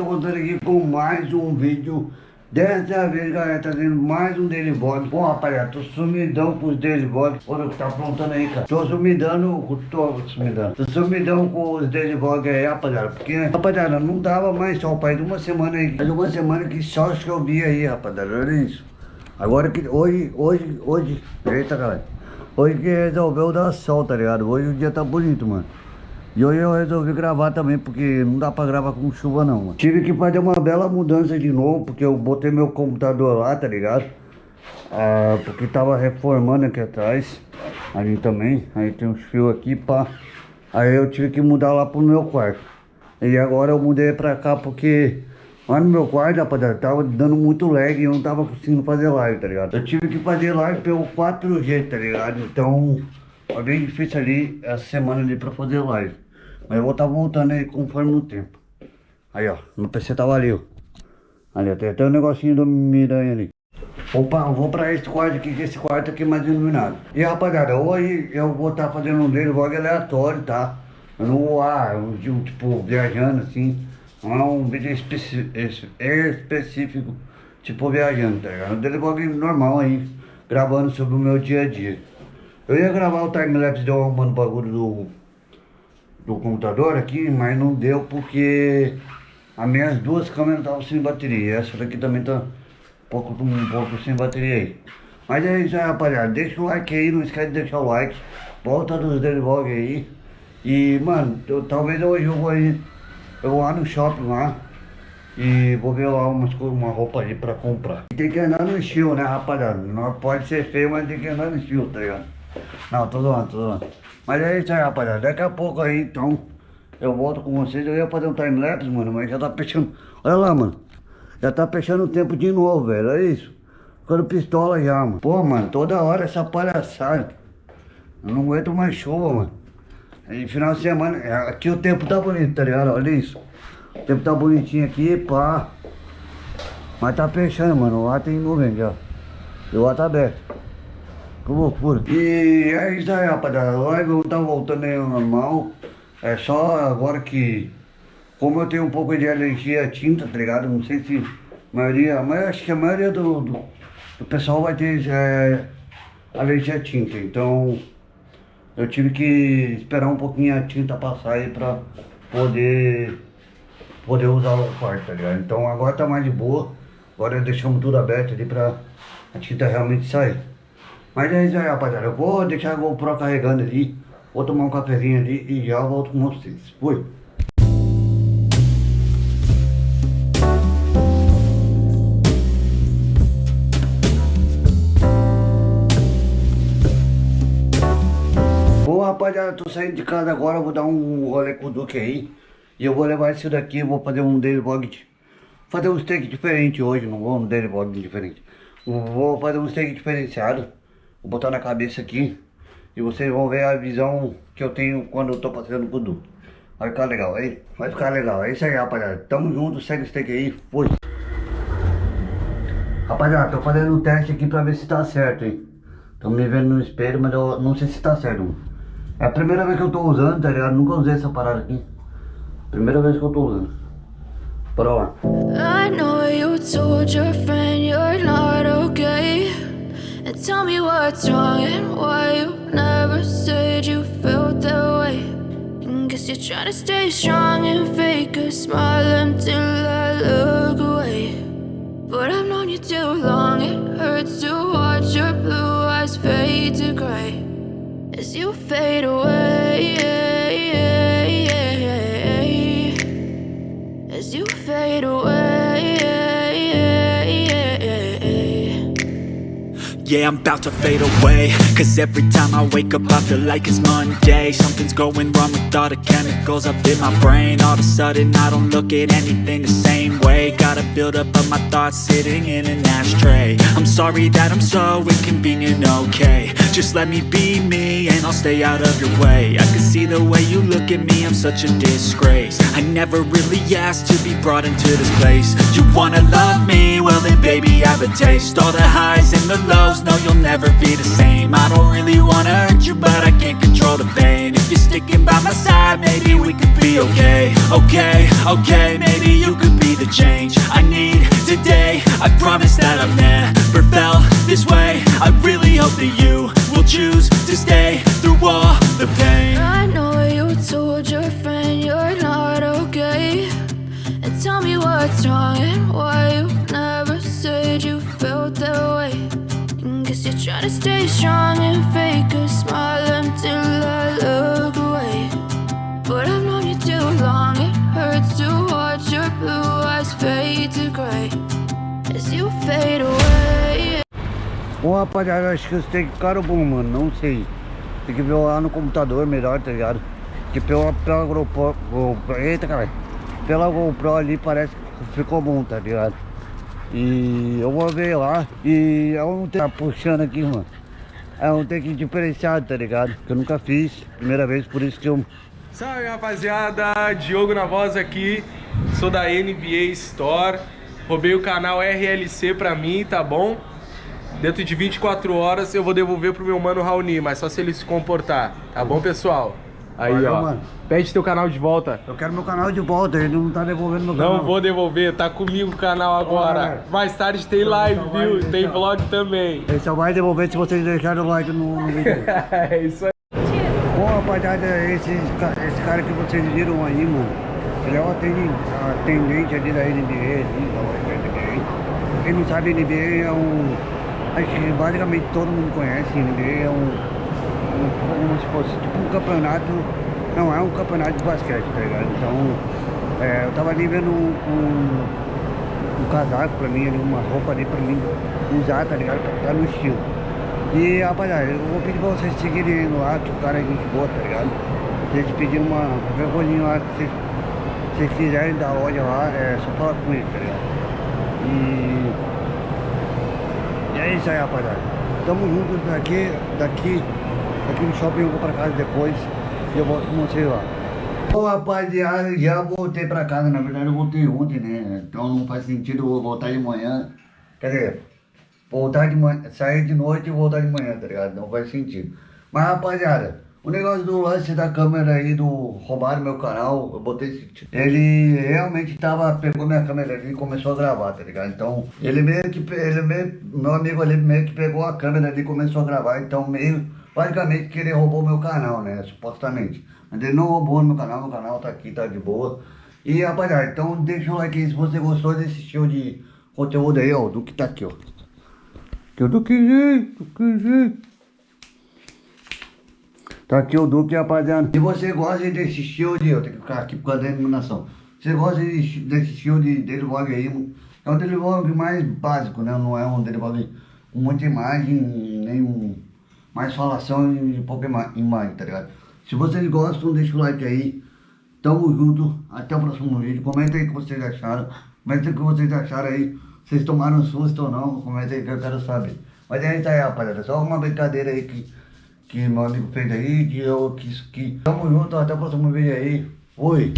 tô contando aqui com mais um vídeo. Dessa vez, galera, tá trazendo mais um Daily Vlog. Bom, rapaziada, tô sumidão com os Daily Vlogs Olha o que tá aprontando aí, cara? Tô sumidão, tô sumidão Tô sumidão com os Daily Vlogs aí, rapaziada Porque, rapaziada, não dava mais só, pai De uma semana aí, de uma semana que só chovia aí, rapaziada Olha isso. Agora que, hoje, hoje, hoje Eita, galera Hoje que resolveu dar sol, tá ligado? Hoje o dia tá bonito, mano e hoje eu resolvi gravar também, porque não dá pra gravar com chuva não, mano. Tive que fazer uma bela mudança de novo, porque eu botei meu computador lá, tá ligado? Ah, porque tava reformando aqui atrás, ali também. Aí tem uns fios aqui, pá. Aí eu tive que mudar lá pro meu quarto. E agora eu mudei pra cá porque lá no meu quarto, rapaziada, tava dando muito lag e eu não tava conseguindo fazer live, tá ligado? Eu tive que fazer live pelo 4G, tá ligado? Então... Foi bem difícil ali essa semana ali pra fazer live. Mas eu vou estar tá voltando aí conforme o tempo. Aí ó, meu PC tava ali, ó. Ali, tem até um negocinho do Miranha ali. Opa, eu vou pra esse quarto aqui, que esse quarto aqui é mais iluminado. E rapaziada, hoje eu vou estar tá fazendo um dele vlog aleatório, tá? Eu não vou, ah, um, tipo, viajando assim. Não é um vídeo específico, tipo viajando, tá ligado? Um dele vlog normal aí, gravando sobre o meu dia a dia. Eu ia gravar o timelapse de eu arrumando o bagulho do, do computador aqui, mas não deu porque as minhas duas câmeras estavam sem bateria. Essa daqui também tá um pouco, um pouco sem bateria aí. Mas é isso aí, rapaziada. Deixa o like aí, não esquece de deixar o like. Volta dos Daily aí. E, mano, eu, talvez hoje eu vou aí, eu vou lá no shopping lá. E vou ver lá umas, uma roupa aí pra comprar. Tem que andar no estilo, né, rapaziada? Não pode ser feio, mas tem que andar no estilo, tá ligado? Não, tô zoando, tô zoando. Mas é isso aí, rapaziada. Daqui a pouco aí, então, eu volto com vocês. Eu ia fazer um time-lapse, mano, mas já tá fechando. Olha lá, mano. Já tá fechando o tempo de novo, velho. Olha isso. Ficando pistola já, mano. Pô, mano, toda hora essa palhaçada. Eu não aguento mais chuva, mano. E final de semana, é, aqui o tempo tá bonito, tá ligado? Olha isso. O tempo tá bonitinho aqui, pá. Mas tá fechando, mano. Lá tem nuvem já. E o ar tá aberto. Que loucura. E é isso aí, rapaziada. Live tá voltando aí ao normal. É só agora que... Como eu tenho um pouco de alergia à tinta, tá ligado? Não sei se a maioria... Mas acho que a maioria do, do, do pessoal vai ter é, alergia à tinta. Então... Eu tive que esperar um pouquinho a tinta passar aí pra poder... Poder usar o quarto, tá ligado? Então agora tá mais de boa. Agora deixamos tudo aberto ali pra a tinta realmente sair. Mas é isso aí, rapaziada. Eu vou deixar a GoPro carregando ali. Vou tomar um cafezinho ali e já volto com vocês. Fui. Bom, rapaziada, tô saindo de casa agora. Vou dar um rolê com o Duque aí. E eu vou levar esse daqui. Vou fazer um daily vlog. Fazer um steak diferente hoje. Não vou um daily vlog diferente. Vou fazer um steak diferenciado. Vou botar na cabeça aqui e vocês vão ver a visão que eu tenho quando eu tô passeando com o Du. Vai ficar legal, aí vai ficar legal. É isso aí, rapaziada. Tamo junto, segue o steak aí, fui. Rapaziada, tô fazendo um teste aqui pra ver se tá certo, hein. Tô me vendo no espelho, mas eu não sei se tá certo. É a primeira vez que eu tô usando, tá ligado? Nunca usei essa parada aqui. Primeira vez que eu tô usando. Bora lá. I know you told your friend you're not okay tell me what's wrong and why you never said you felt that way. And Guess you're trying to stay strong and fake a smile until I look away. But I've known you too long, it hurts to watch your blue eyes fade to gray As you fade away Yeah, I'm about to fade away. Cause every time I wake up I feel like it's Monday. Something's going wrong with all the chemicals up in my brain. All of a sudden I don't look at anything the same way. Gotta build up of my thoughts sitting in an ashtray. I'm sorry that I'm so inconvenient, okay Just let me be me and I'll stay out of your way. I can see the way you look at me, I'm such a disgrace. I never really asked to be brought into this place. You wanna love me? Well then baby I have a taste. All the highs and the lows no, you'll never be the same. I don't really wanna hurt you, but I can't control the pain. If you're sticking by my side, maybe we could be okay. Okay, okay, maybe you could be the change I need today. I promise that I've never felt this way that way and Guess you're trying to stay strong and fake a smile until I look away But I've known you too long, it hurts to watch your blue eyes fade to As you fade away Bom, rapaziada, acho que você tem que ficar bom, mano, não sei. Tem que ver lá no computador melhor, tá ligado? Que pela, pela GoPro, GoPro, eita caralho, pela GoPro ali parece que ficou bom, tá ligado? E eu vou ver lá e eu não tenho tá puxando aqui, mano. Eu não tenho que diferenciar, tá ligado? Que eu nunca fiz, primeira vez, por isso que eu... Salve rapaziada, Diogo na voz aqui, sou da NBA Store, roubei o canal RLC pra mim, tá bom? Dentro de 24 horas eu vou devolver pro meu mano Raoni, mas só se ele se comportar, tá bom pessoal? Aí Valeu, ó, mano. pede teu canal de volta. Eu quero meu canal de volta, ele não tá devolvendo meu canal. Não vou devolver, tá comigo o canal agora. Bora. Mais tarde tem live, Então vai, viu? Tem vlog também. Ele só vai devolver se vocês deixarem o like no, no vídeo. é isso aí. Bom, rapaziada, esse, esse cara que vocês viram aí, mano, ele é o atendente ali da NBA, ali, da NBA. Quem não sabe, NBA é um... Acho que basicamente todo mundo conhece, NBA é um... se fosse tipo um campeonato... Não, é um campeonato de basquete, tá ligado? Então, é, eu tava ali vendo um, um, um casaco pra mim, ali, uma roupa ali pra mim usar, tá ligado? Pra ficar no estilo. E rapaziada, eu vou pedir pra vocês seguirem ele lá, que o cara é gente boa, tá ligado? Eles pedirem uma, coisinha lá que vocês, vocês quiserem da loja lá, é só falar com ele, tá ligado? E. E é isso aí, rapaziada. Tamo juntos daqui, daqui, daqui no shopping eu vou pra casa depois e eu volto com vocês lá. Bom, rapaziada, já voltei pra casa, na verdade eu voltei ontem, né? Então não faz sentido eu voltar de manhã. Quer dizer, voltar de manhã, sair de noite e voltar de manhã, tá ligado? Não faz sentido. Mas rapaziada, o negócio do lance da câmera aí, do roubar meu canal, eu botei esse Ele realmente tava, pegou minha câmera ali e começou a gravar, tá ligado? Então, ele meio que, ele meio, meu amigo ali meio que pegou a câmera ali e começou a gravar, então meio, basicamente que ele roubou meu canal, né, supostamente. Mas ele não roubou meu canal, meu canal tá aqui, tá de boa. E rapaziada, então deixa o like aí se você gostou desse estilo de conteúdo aí, ó, do que tá aqui, ó. Que o Duquezinho, Duquezinho. Tá aqui o Duque, rapaziada. Se você gosta desse estilo de... Eu tenho que ficar aqui por causa da iluminação. Se você gosta desse, estilo de daily vlog aí, é um daily vlog mais básico, né? Não é um daily vlog com muita imagem, nem um, mais falação e pouca ima- imagem, tá ligado? Se vocês gostam, deixa o like aí. Tamo junto, até o próximo vídeo. Comenta aí o que vocês acharam. Comenta o que vocês acharam aí. Vocês tomaram susto ou não? Comenta aí que eu quero saber. Mas é isso aí, rapaziada. Só uma brincadeira aí que, que meu amigo fez aí. Que eu quis que. Tamo junto, até o próximo vídeo aí. Fui!